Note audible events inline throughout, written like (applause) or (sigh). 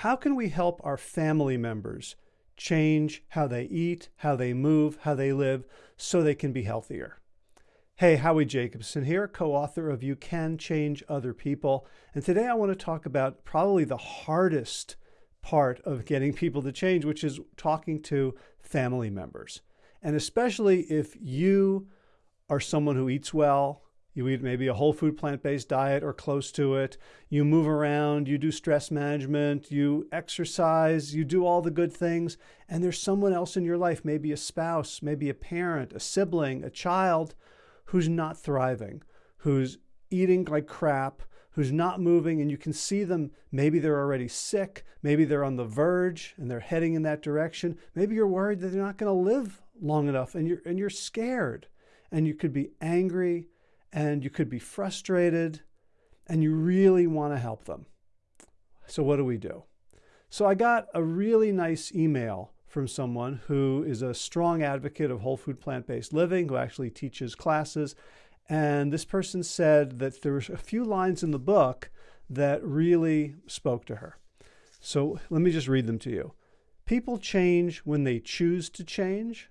how can we help our family members change how they eat, how they move, how they live, so they can be healthier? Hey, Howie Jacobson here, co author of You Can Change Other People. And today I want to talk about probably the hardest part of getting people to change, which is talking to family members. And especially if you are someone who eats well, you eat maybe a whole food plant based diet or close to it, you move around, you do stress management, you exercise, you do all the good things, and there's someone else in your life, maybe a spouse, maybe a parent, a sibling, a child, who's not thriving, who's eating like crap, who's not moving, and you can see them. Maybe they're already sick. Maybe they're on the verge and they're heading in that direction. Maybe you're worried that they're not going to live long enough and you're, and you're scared. And you could be angry and you could be frustrated and you really want to help them. So, what do we do? So, I got a really nice email from someone who is a strong advocate of whole food plant based living, who actually teaches classes and this person said that there were a few lines in the book that really spoke to her. So let me just read them to you. People change when they choose to change.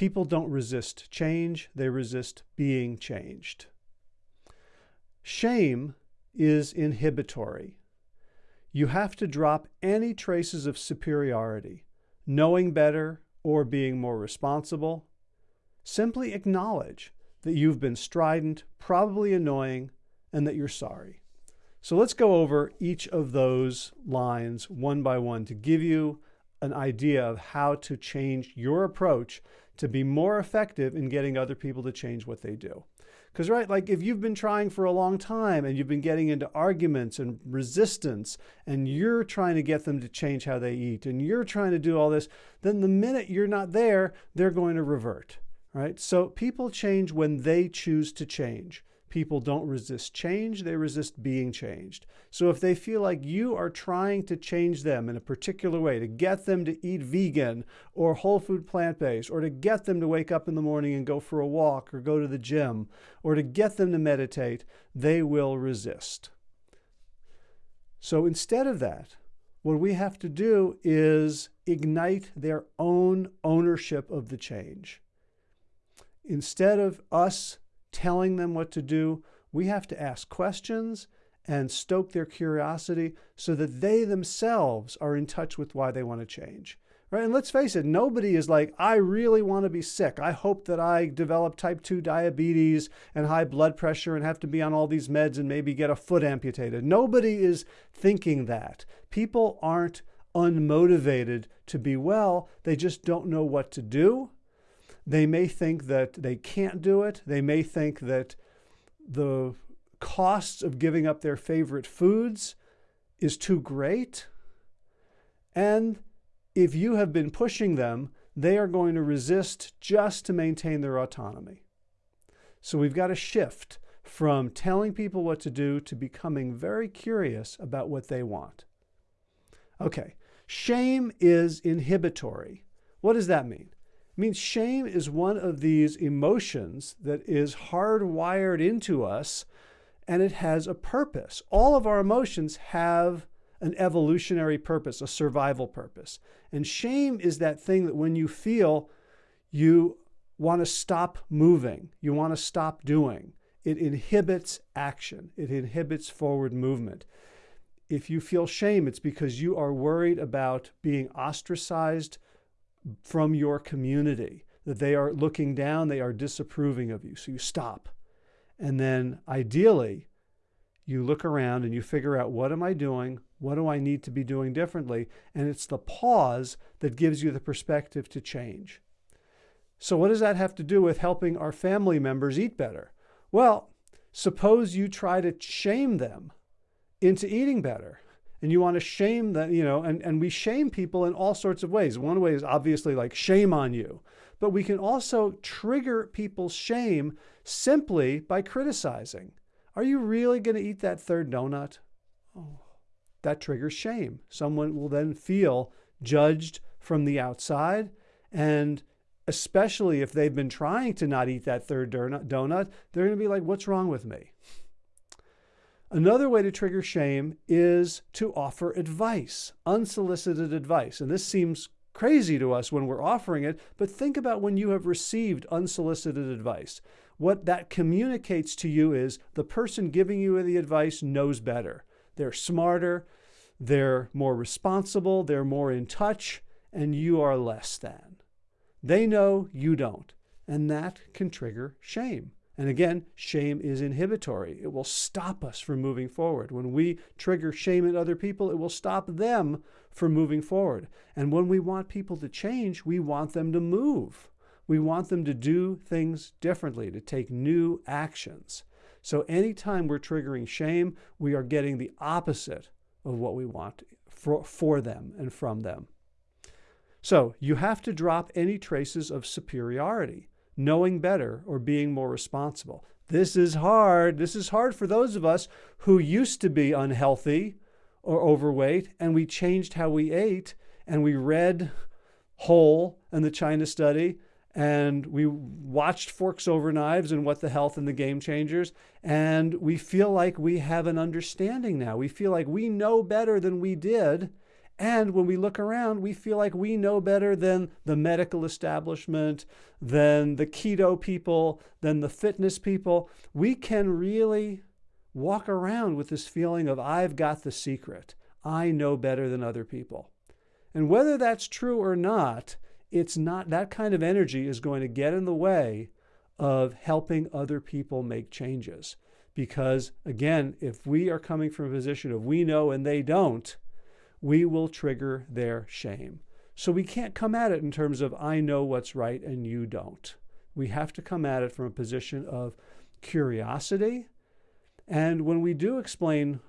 People don't resist change, they resist being changed. Shame is inhibitory. You have to drop any traces of superiority, knowing better or being more responsible. Simply acknowledge that you've been strident, probably annoying, and that you're sorry. So let's go over each of those lines one by one to give you an idea of how to change your approach to be more effective in getting other people to change what they do. Because, right, like if you've been trying for a long time and you've been getting into arguments and resistance, and you're trying to get them to change how they eat, and you're trying to do all this, then the minute you're not there, they're going to revert right? So people change when they choose to change. People don't resist change, they resist being changed. So if they feel like you are trying to change them in a particular way, to get them to eat vegan or whole food plant based, or to get them to wake up in the morning and go for a walk or go to the gym, or to get them to meditate, they will resist. So instead of that, what we have to do is ignite their own ownership of the change instead of us telling them what to do, we have to ask questions and stoke their curiosity so that they themselves are in touch with why they want to change. Right? And let's face it, nobody is like, I really want to be sick. I hope that I develop type 2 diabetes and high blood pressure and have to be on all these meds and maybe get a foot amputated. Nobody is thinking that. People aren't unmotivated to be well, they just don't know what to do they may think that they can't do it. They may think that the costs of giving up their favorite foods is too great. And if you have been pushing them, they are going to resist just to maintain their autonomy. So we've got to shift from telling people what to do to becoming very curious about what they want. Okay, shame is inhibitory. What does that mean? I mean, shame is one of these emotions that is hardwired into us and it has a purpose. All of our emotions have an evolutionary purpose, a survival purpose. And shame is that thing that when you feel, you want to stop moving, you want to stop doing. It inhibits action, it inhibits forward movement. If you feel shame, it's because you are worried about being ostracized from your community, that they are looking down, they are disapproving of you. So you stop. And then ideally, you look around and you figure out what am I doing? What do I need to be doing differently? And it's the pause that gives you the perspective to change. So, what does that have to do with helping our family members eat better? Well, suppose you try to shame them into eating better and you want to shame that, you know, and, and we shame people in all sorts of ways. One way is obviously like shame on you, but we can also trigger people's shame simply by criticizing. Are you really going to eat that third donut? Oh, that triggers shame. Someone will then feel judged from the outside and especially if they've been trying to not eat that third donut, they're going to be like, what's wrong with me? Another way to trigger shame is to offer advice, unsolicited advice. And this seems crazy to us when we're offering it, but think about when you have received unsolicited advice. What that communicates to you is the person giving you the advice knows better. They're smarter, they're more responsible, they're more in touch, and you are less than. They know you don't, and that can trigger shame. And again, shame is inhibitory. It will stop us from moving forward. When we trigger shame in other people, it will stop them from moving forward. And when we want people to change, we want them to move. We want them to do things differently, to take new actions. So anytime we're triggering shame, we are getting the opposite of what we want for, for them and from them. So you have to drop any traces of superiority knowing better or being more responsible. This is hard. This is hard for those of us who used to be unhealthy or overweight and we changed how we ate and we read Whole and the China Study and we watched Forks Over Knives and What the Health and the Game Changers, and we feel like we have an understanding now. We feel like we know better than we did, and when we look around, we feel like we know better than the medical establishment, than the keto people, than the fitness people. We can really walk around with this feeling of, I've got the secret. I know better than other people. And whether that's true or not, it's not that kind of energy is going to get in the way of helping other people make changes. Because again, if we are coming from a position of we know and they don't, we will trigger their shame. So we can't come at it in terms of, I know what's right and you don't. We have to come at it from a position of curiosity. And when we do explain,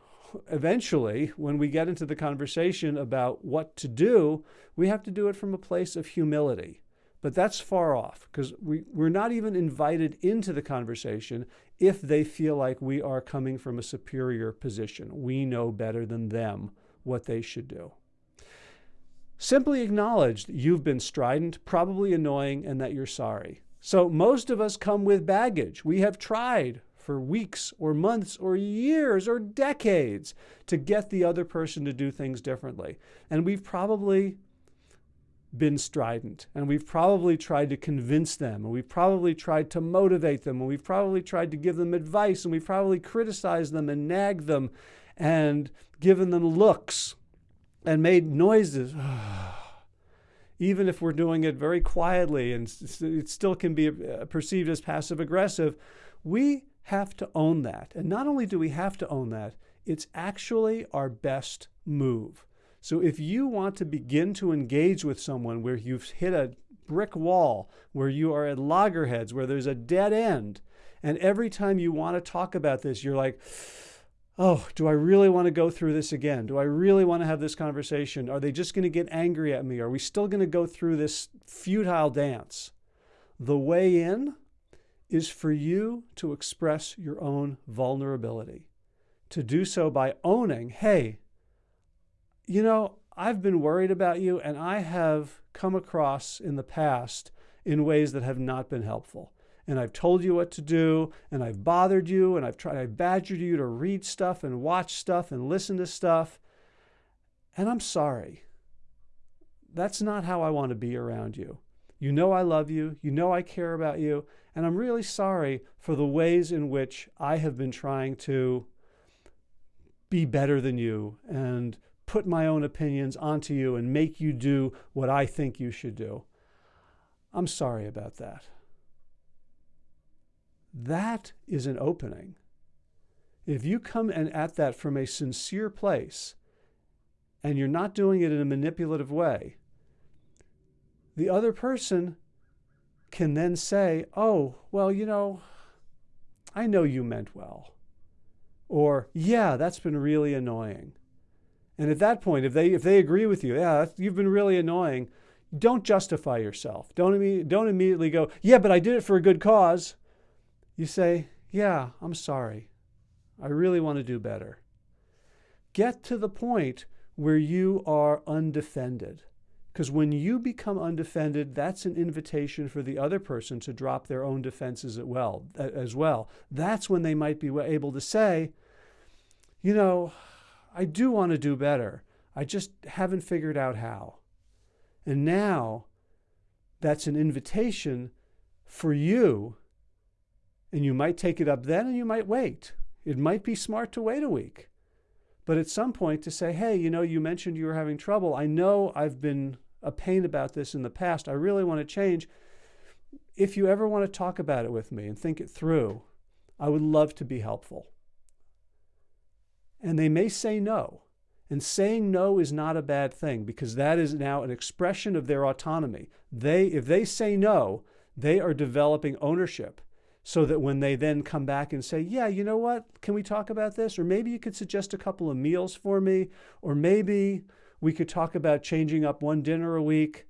eventually, when we get into the conversation about what to do, we have to do it from a place of humility. But that's far off because we, we're not even invited into the conversation if they feel like we are coming from a superior position. We know better than them what they should do. Simply acknowledge that you've been strident, probably annoying, and that you're sorry. So most of us come with baggage. We have tried for weeks or months or years or decades to get the other person to do things differently. And we've probably been strident and we've probably tried to convince them and we've probably tried to motivate them and we've probably tried to give them advice and we've probably criticized them and nagged them and given them looks and made noises. (sighs) Even if we're doing it very quietly and it still can be uh, perceived as passive aggressive, we have to own that. And not only do we have to own that, it's actually our best move. So if you want to begin to engage with someone where you've hit a brick wall, where you are at loggerheads, where there's a dead end, and every time you want to talk about this, you're like, oh, do I really want to go through this again? Do I really want to have this conversation? Are they just going to get angry at me? Are we still going to go through this futile dance? The way in is for you to express your own vulnerability, to do so by owning, hey, you know, I've been worried about you and I have come across in the past in ways that have not been helpful and I've told you what to do, and I've bothered you, and I've tried, I've badgered you to read stuff and watch stuff and listen to stuff, and I'm sorry. That's not how I want to be around you. You know I love you, you know I care about you, and I'm really sorry for the ways in which I have been trying to be better than you and put my own opinions onto you and make you do what I think you should do. I'm sorry about that. That is an opening. If you come and at that from a sincere place and you're not doing it in a manipulative way, the other person can then say, Oh, well, you know, I know you meant well. Or, yeah, that's been really annoying. And at that point, if they if they agree with you, yeah, you've been really annoying, don't justify yourself. Don't don't immediately go, yeah, but I did it for a good cause you say, Yeah, I'm sorry. I really want to do better. Get to the point where you are undefended. Because when you become undefended, that's an invitation for the other person to drop their own defenses as well. As well. That's when they might be able to say, you know, I do want to do better. I just haven't figured out how. And now that's an invitation for you. And you might take it up then and you might wait. It might be smart to wait a week. But at some point to say, hey, you know, you mentioned you were having trouble. I know I've been a pain about this in the past. I really want to change. If you ever want to talk about it with me and think it through, I would love to be helpful. And they may say no. And saying no is not a bad thing because that is now an expression of their autonomy. They, if they say no, they are developing ownership so that when they then come back and say, yeah, you know what, can we talk about this? Or maybe you could suggest a couple of meals for me, or maybe we could talk about changing up one dinner a week.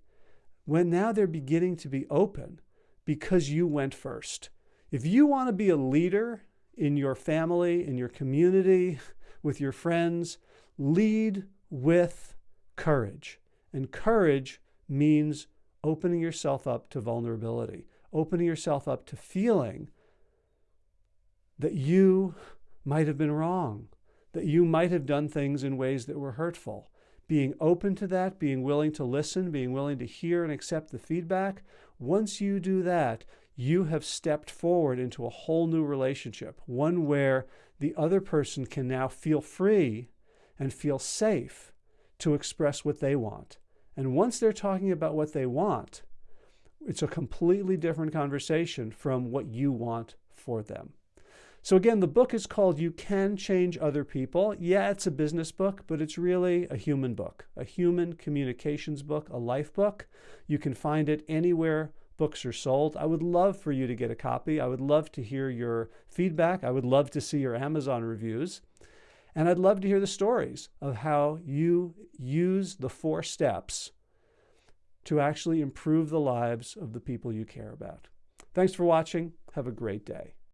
When now they're beginning to be open because you went first. If you want to be a leader in your family, in your community, (laughs) with your friends, lead with courage. And courage means opening yourself up to vulnerability, opening yourself up to feeling that you might have been wrong, that you might have done things in ways that were hurtful. Being open to that, being willing to listen, being willing to hear and accept the feedback. Once you do that, you have stepped forward into a whole new relationship, one where the other person can now feel free and feel safe to express what they want. And once they're talking about what they want, it's a completely different conversation from what you want for them. So again, the book is called You Can Change Other People. Yeah, it's a business book, but it's really a human book, a human communications book, a life book. You can find it anywhere books are sold. I would love for you to get a copy. I would love to hear your feedback. I would love to see your Amazon reviews. And I'd love to hear the stories of how you use the four steps to actually improve the lives of the people you care about. Thanks for watching. Have a great day.